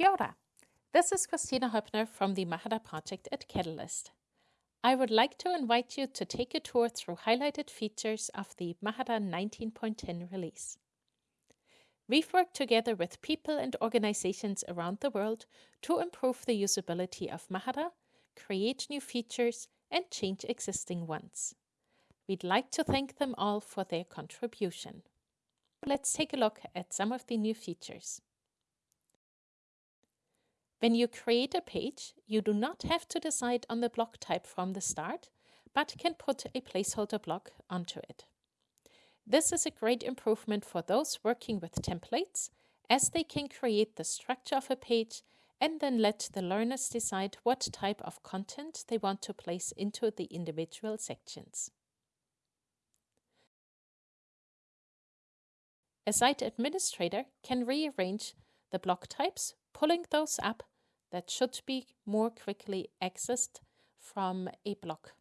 Kia ora. This is Kristina Hoeppner from the Mahara project at Catalyst. I would like to invite you to take a tour through highlighted features of the Mahara 19.10 release. We've worked together with people and organizations around the world to improve the usability of Mahara, create new features, and change existing ones. We'd like to thank them all for their contribution. Let's take a look at some of the new features. When you create a page, you do not have to decide on the block type from the start, but can put a placeholder block onto it. This is a great improvement for those working with templates, as they can create the structure of a page and then let the learners decide what type of content they want to place into the individual sections. A site administrator can rearrange the block types, pulling those up that should be more quickly accessed from a block.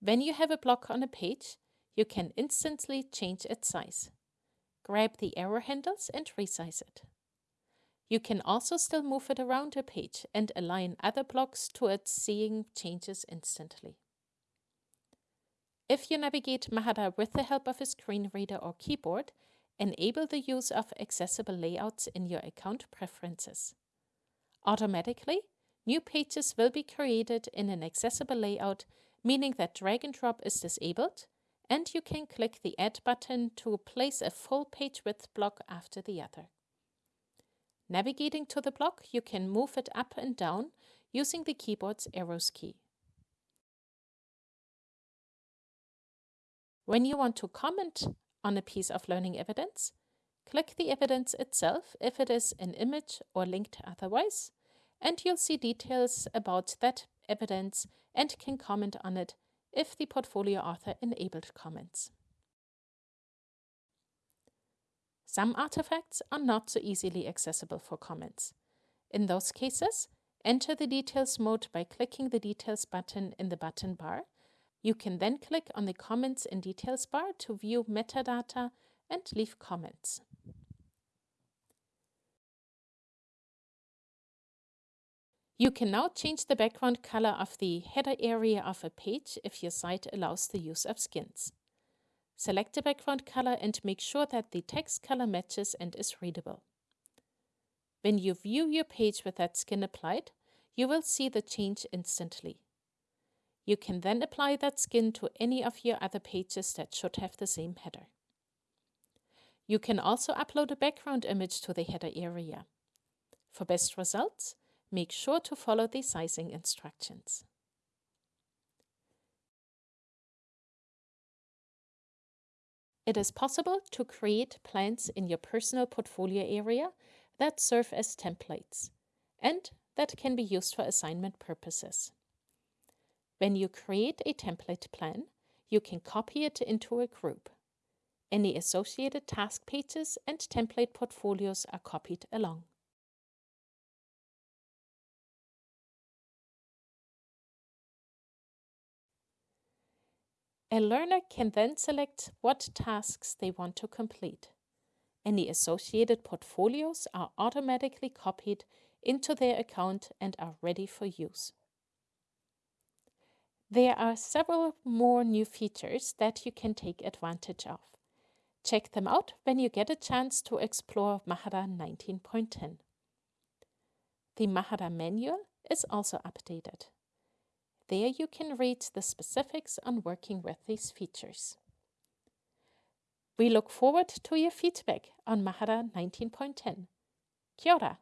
When you have a block on a page, you can instantly change its size. Grab the arrow handles and resize it. You can also still move it around a page and align other blocks towards seeing changes instantly. If you navigate Mahara with the help of a screen reader or keyboard, Enable the use of accessible layouts in your account preferences. Automatically, new pages will be created in an accessible layout, meaning that drag and drop is disabled, and you can click the Add button to place a full page width block after the other. Navigating to the block, you can move it up and down using the keyboard's arrows key. When you want to comment on a piece of learning evidence, click the evidence itself if it is an image or linked otherwise, and you'll see details about that evidence and can comment on it if the portfolio author enabled comments. Some artifacts are not so easily accessible for comments. In those cases, enter the details mode by clicking the details button in the button bar you can then click on the Comments and Details bar to view metadata and leave comments. You can now change the background color of the header area of a page if your site allows the use of skins. Select the background color and make sure that the text color matches and is readable. When you view your page with that skin applied, you will see the change instantly. You can then apply that skin to any of your other pages that should have the same header. You can also upload a background image to the header area. For best results, make sure to follow the sizing instructions. It is possible to create plans in your personal portfolio area that serve as templates and that can be used for assignment purposes. When you create a template plan, you can copy it into a group. Any associated task pages and template portfolios are copied along. A learner can then select what tasks they want to complete. Any associated portfolios are automatically copied into their account and are ready for use. There are several more new features that you can take advantage of. Check them out when you get a chance to explore Mahara 19.10. The Mahara manual is also updated. There you can read the specifics on working with these features. We look forward to your feedback on Mahara 19.10. Kia ora.